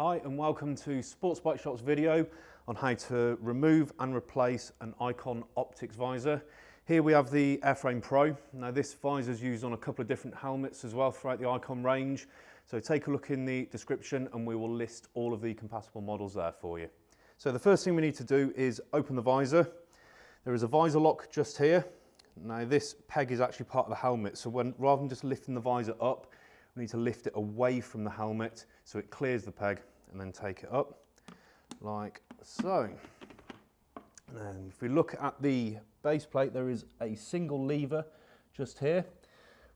Hi and welcome to Sports Bike Shop's video on how to remove and replace an Icon Optics visor. Here we have the Airframe Pro. Now this visor is used on a couple of different helmets as well throughout the Icon range. So take a look in the description and we will list all of the compatible models there for you. So the first thing we need to do is open the visor. There is a visor lock just here. Now this peg is actually part of the helmet. So when, rather than just lifting the visor up, need to lift it away from the helmet so it clears the peg and then take it up like so. And if we look at the base plate, there is a single lever just here.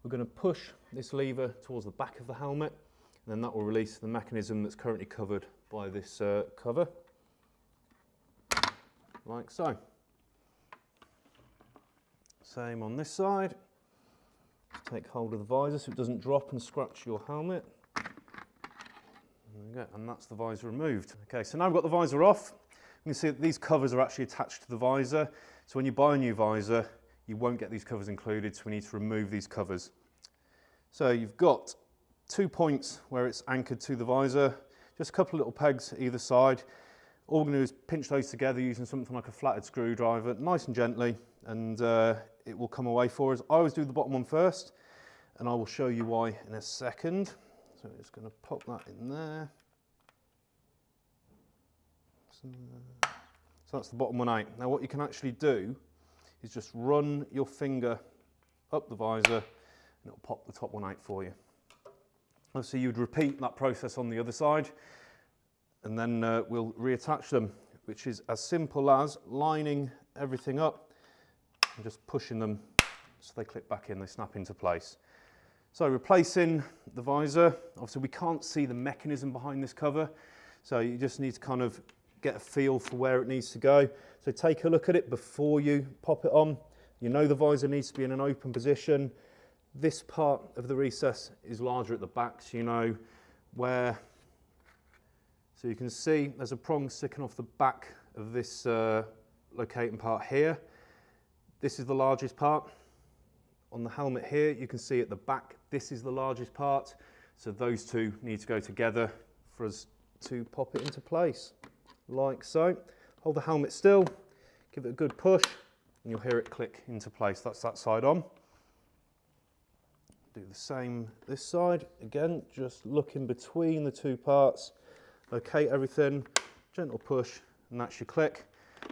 We're going to push this lever towards the back of the helmet and then that will release the mechanism that's currently covered by this uh, cover, like so. Same on this side. Take hold of the visor so it doesn't drop and scratch your helmet. There we go, and that's the visor removed. Okay, so now I've got the visor off. You can see that these covers are actually attached to the visor. So when you buy a new visor, you won't get these covers included, so we need to remove these covers. So you've got two points where it's anchored to the visor, just a couple of little pegs either side. All we're going to do is pinch those together using something like a flathead screwdriver, nice and gently, and uh, it will come away for us. I always do the bottom one first, and I will show you why in a second. So we're just going to pop that in there. So, so that's the bottom one out. Now what you can actually do is just run your finger up the visor and it'll pop the top one out for you. Obviously you'd repeat that process on the other side and then uh, we'll reattach them, which is as simple as lining everything up and just pushing them so they clip back in, they snap into place. So replacing the visor, obviously we can't see the mechanism behind this cover, so you just need to kind of get a feel for where it needs to go. So take a look at it before you pop it on. You know the visor needs to be in an open position. This part of the recess is larger at the back, so you know where. So you can see there's a prong sticking off the back of this uh, locating part here. This is the largest part. On the helmet here, you can see at the back, this is the largest part. So those two need to go together for us to pop it into place, like so. Hold the helmet still, give it a good push, and you'll hear it click into place. That's that side on. Do the same this side. Again, just look in between the two parts, locate everything, gentle push, and that's your click.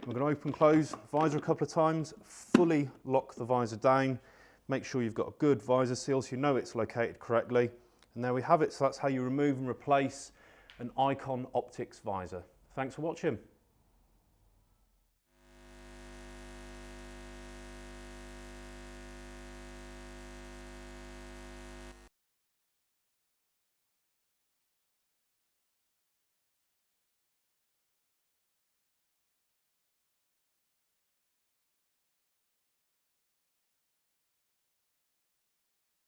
We're going to open close visor a couple of times, fully lock the visor down, make sure you've got a good visor seal so you know it's located correctly. And there we have it. So that's how you remove and replace an Icon Optics visor. Thanks for watching.